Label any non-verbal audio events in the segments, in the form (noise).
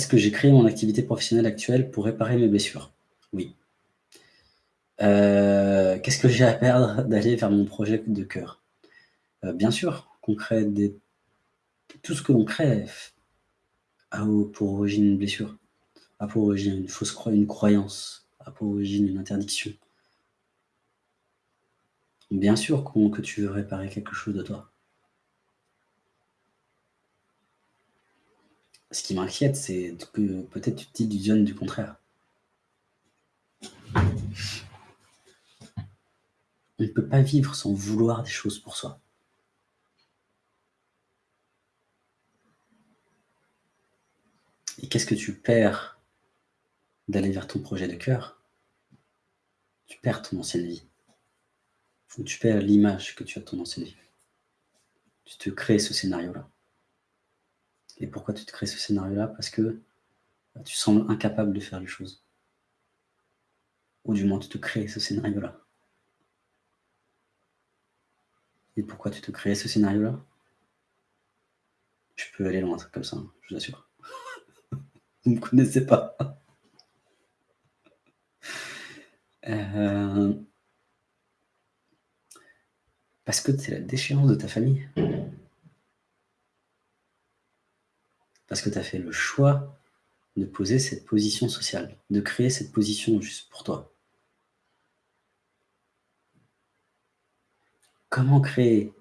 Est-ce que j'ai créé mon activité professionnelle actuelle pour réparer mes blessures? Oui. Heu, qu'est-ce que j'ai à perdre d'aller vers mon projet de cœur? Heu, bien sûr qu'on crée des tout ce que l'on crée a pour origine une blessure, a pour origine une fausse croy une croyance, a pour origine une interdiction. Bien sûr que tu veux réparer quelque chose de toi. Ce qui m'inquiète, c'est que peut-être tu t'illusionnes du contraire. On ne peut pas vivre sans vouloir des choses pour soi. Et qu'est-ce que tu perds d'aller vers ton projet de cœur? Tu perds ton ancienne vie. Tu perds l'image que tu as de ton ancienne vie. Tu te crées ce scénario-là. Et pourquoi tu te crées ce scénario-là? Parce que, bah, tu sembles incapable de faire les choses. Ou du moins tu te crées ce scénario-là. Et pourquoi tu te crées ce scénario-là? Je peux aller loin, comme ça, hein, je vous assure. (laughs) Vous me connaissez pas. Heu (laughs) parce que c'est la déchéance de ta famille. Parce que tu as fait le choix de poser cette position sociale, de créer cette position juste pour toi. Comment créer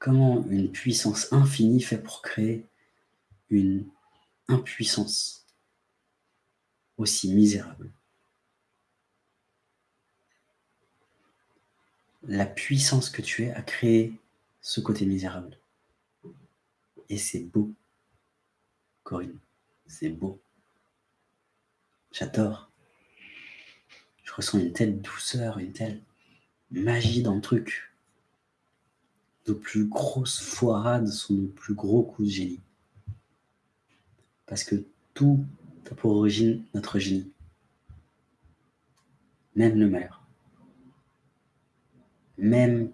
comment une puissance infinie fait pour créer une impuissance aussi misérable? La puissance que tu es a créé ce côté misérable. Et c'est beau. Corinne, c'est beau. J'adore. Je ressens une telle douceur, une telle magie dans le truc. Nos plus grosses foirades sont nos plus gros coups de génie. Parce que tout a pour origine notre génie. Même le malheur. Même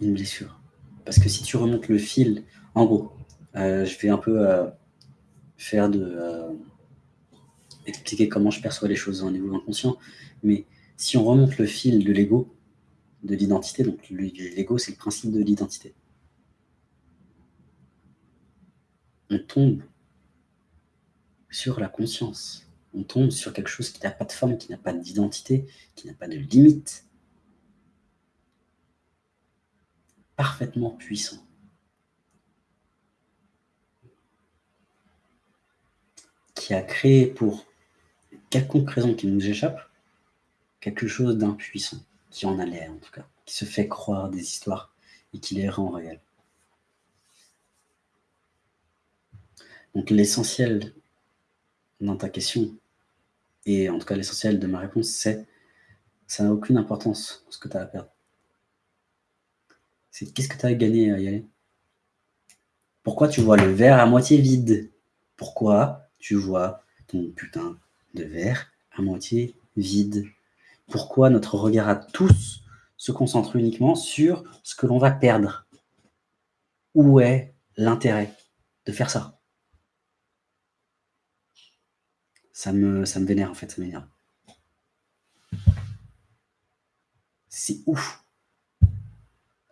une blessure. Parce que si tu remontes le fil en gros, je vais un peu, heu, faire de, heu expliquer comment je perçois les choses au niveau inconscient, mais si on remonte le fil de l'ego, de l'identité, donc le l'ego, c'est le principe de l'identité. On tombe sur la conscience. On tombe sur quelque chose qui n'a pas de forme, qui n'a pas d'identité, qui n'a pas de limite. Parfaitement puissant. Qui a créé pour quelconque raison qui nous échappe, quelque chose d'impuissant, qui en a l'air en tout cas, qui se fait croire des histoires et qui les rend réelles. Donc l'essentiel dans ta question et en tout cas l'essentiel de ma réponse, c'est ça n'a aucune importance ce que tu as à perdre. C'est qu'est-ce que tu as à gagner à y aller? Pourquoi tu vois le verre à moitié vide? Pourquoi? Tu vois ton putain de verre à moitié vide? Pourquoi notre regard à tous se concentre uniquement sur ce que l'on va perdre? Où est l'intérêt de faire ça? Ça me vénère en fait, ça m'énerve. C'est ouf!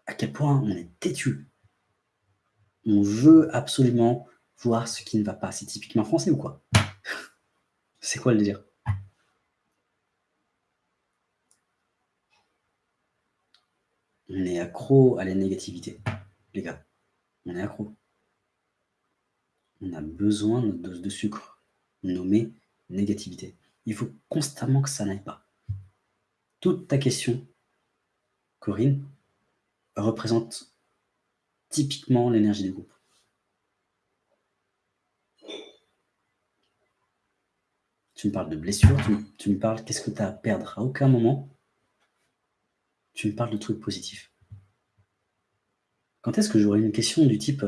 À quel point on est têtu. On veut absolument voir ce qui ne va pas. C'est typiquement français ou quoi? (laughs) C'est quoi le délire? On est accro à la négativité, les gars. On est accro. On a besoin de notre dose de sucre, nommée négativité. Il faut constamment que ça n'aille pas. Toute ta question, Corinne, représente typiquement l'énergie du groupe. Tu me parles de blessures, tu me parles qu'est-ce que tu as à perdre? À aucun moment tu me parles de trucs positifs. Quand est-ce que j'aurai une question du type,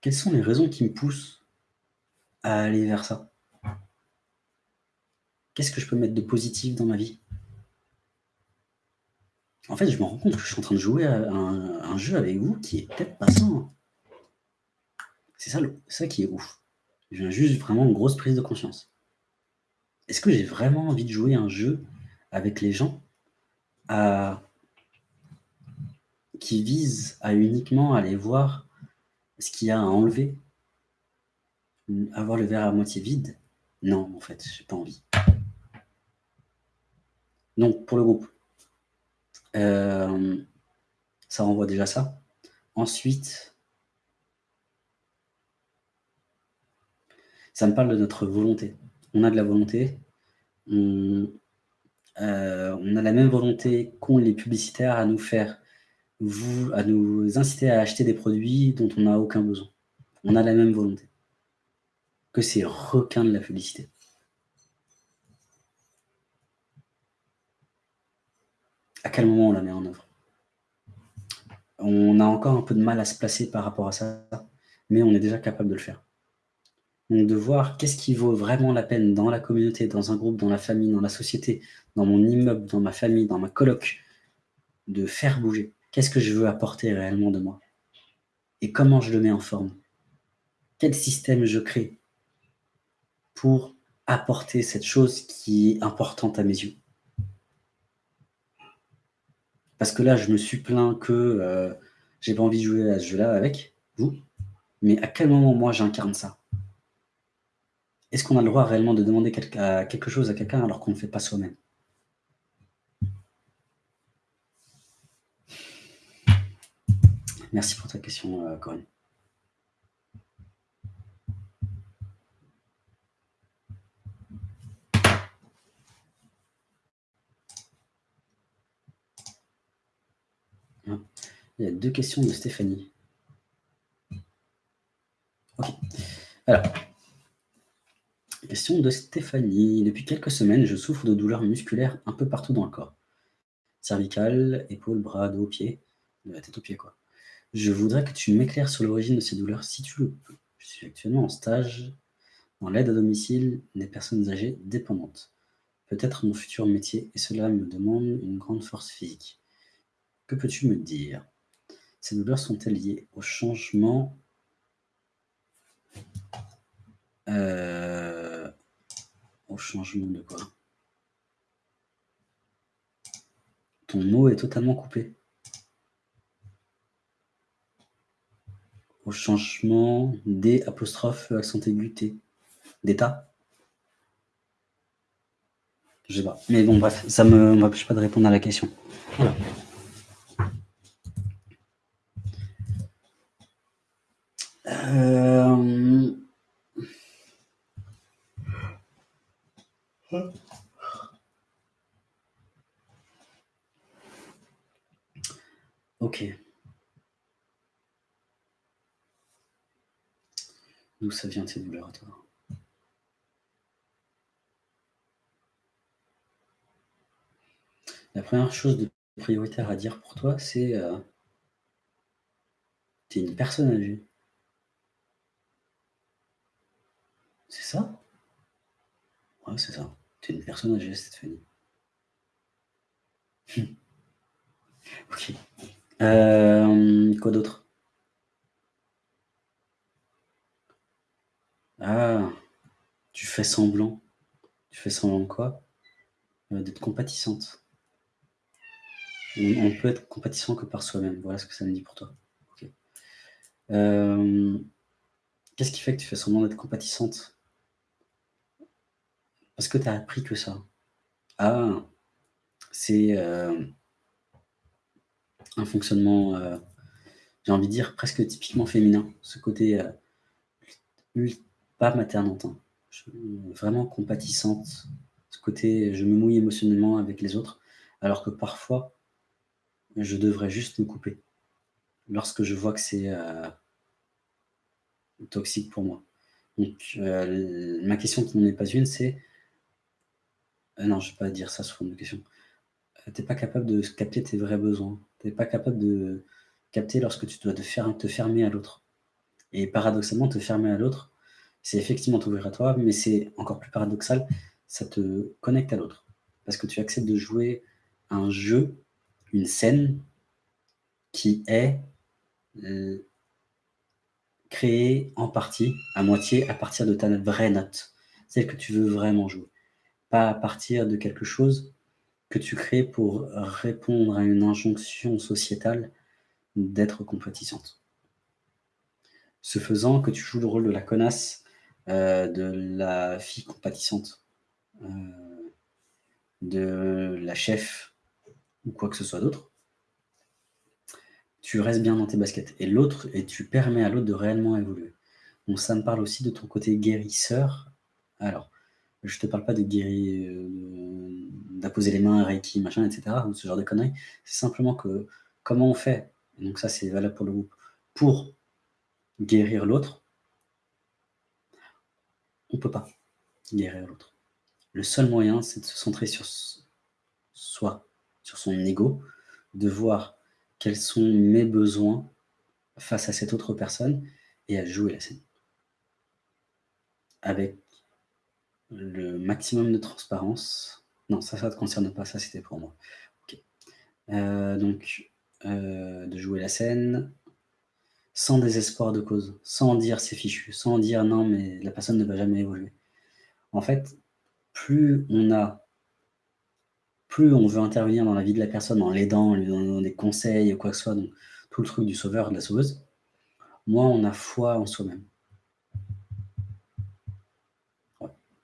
«Quelles sont les raisons qui me poussent à aller vers ça?» Qu'est-ce que je peux mettre de positif dans ma vie? En fait, je me rends compte que je suis en train de jouer à un un jeu avec vous qui est peut-être pas sain. C'est ça ça qui est ouf. Viens juste vraiment une grosse prise de conscience. Est-ce que j'ai vraiment envie de jouer un jeu avec les gens qui vise à uniquement aller voir ce qu'il y a à enlever? Avoir le verre à moitié vide? Non, en fait, j'ai pas envie. Donc pour le groupe, euh, ça renvoie déjà ça. Ensuite ça me parle de notre volonté. On a de la volonté, on, euh, on a la même volonté qu'ont les publicitaires à nous faire vous, à nous inciter à acheter des produits dont on n'a aucun besoin. On a la même volonté que ces requins de la publicité. À quel moment on la met en œuvre? On a encore un peu de mal à se placer par rapport à ça, mais on est déjà capable de le faire. Donc de voir qu'est-ce qui vaut vraiment la peine dans la communauté, dans un groupe, dans la famille, dans la société, dans mon immeuble, dans ma famille, dans ma coloc, de faire bouger. Qu'est-ce que je veux apporter réellement de moi? Et comment je le mets en forme? Quel système je crée pour apporter cette chose qui est importante à mes yeux? Parce que là, je me suis plaint que euh, j'ai pas envie de jouer à ce jeu-là avec vous, mais à quel moment moi j'incarne ça? Est-ce qu'on a le droit réellement de demander quelque chose à quelqu'un alors qu'on ne fait pas soi-même? Merci pour ta question, euh, Corinne. Ah, il y a deux questions de Stéphanie. Ok. Alors, de Stéphanie. Depuis quelques semaines, je souffre de douleurs musculaires un peu partout dans le corps. Cervicales, épaules, bras, dos, pieds. De la tête aux pieds, quoi. Je voudrais que tu m'éclaires sur l'origine de ces douleurs, si tu le peux. Je suis actuellement en stage dans l'aide à domicile des personnes âgées dépendantes. Peut-être mon futur métier, et cela me demande une grande force physique. Que peux-tu me dire? Ces douleurs sont-elles liées au changement? Euh, Au changement de quoi Ton mot est totalement coupé. au changement des apostrophes accent aigu T. D'état Je sais pas. Mais bon, bref, ça ne m'empêche pas de répondre à la question. Voilà. Euh... Ok. D'où ça vient ces douleurs à toi La première chose de prioritaire à dire pour toi, c'est euh, tu es une personne âgée. C'est ça? Ouais, c'est ça. Tu es une personne âgée, Stéphanie. ok. Euh, quoi d'autre? Ah, tu fais semblant. Tu fais semblant de quoi? Euh, D'être compatissante. On, peut être compatissant que par soi-même. Voilà ce que ça me dit pour toi. Euh, qu'est-ce qui fait que tu fais semblant d'être compatissante? Parce que tu as appris que ça? Ah, c'est euh, un fonctionnement, j'ai envie de dire, presque typiquement féminin. Ce côté pas maternante, hein. vraiment compatissante. Ce côté, je me mouille émotionnellement avec les autres, alors que parfois, je devrais juste me couper. Lorsque je vois que c'est euh, toxique pour moi. Donc, euh, ma question qui n'en est pas une, c'est... Euh, non, je ne vais pas dire ça sous forme de question. tu n'es pas capable de capter tes vrais besoins. Tu n'es pas capable de capter lorsque tu dois te fermer à l'autre. Et paradoxalement, te fermer à l'autre, c'est effectivement t'ouvrir à toi, mais c'est encore plus paradoxal, ça te connecte à l'autre. Parce que tu acceptes de jouer un jeu, une scène qui est euh, créée en partie, à moitié, à partir de ta vraie note, celle que tu veux vraiment jouer. Pas à partir de quelque chose que tu crées pour répondre à une injonction sociétale d'être compétissante. Ce faisant, que tu joues le rôle de la connasse, euh, de la fille compatissante, euh, de la chef ou quoi que ce soit d'autre, tu restes bien dans tes baskets. Et l'autre, et tu permets à l'autre de réellement évoluer. Ça me parle aussi de ton côté guérisseur. Alors, je te parle pas de guérir, euh, d'apposer les mains, Reiki, machin, etc., ce genre de conneries. C'est simplement que comment on fait, donc ça c'est valable pour le groupe, pour guérir l'autre, on peut pas guérir l'autre. Le seul moyen, c'est de se centrer sur soi, sur son ego, de voir quels sont mes besoins face à cette autre personne et à jouer la scène. Avec le maximum de transparence. Non, ça, ça ne te concerne pas, ça c'était pour moi. Euh, donc, euh, de jouer la scène sans désespoir de cause, sans dire c'est fichu, sans dire non mais la personne ne va jamais évoluer. En fait, plus on a plus on veut intervenir dans la vie de la personne en l'aidant, en lui donnant des conseils ou quoi que ce soit, tout le truc du sauveur, de la sauveuse, moins on a foi en soi-même.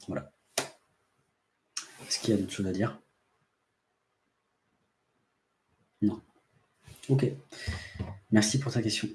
voilà. Est-ce qu'il y a d'autres choses à dire? Non. Ok. Merci pour ta question.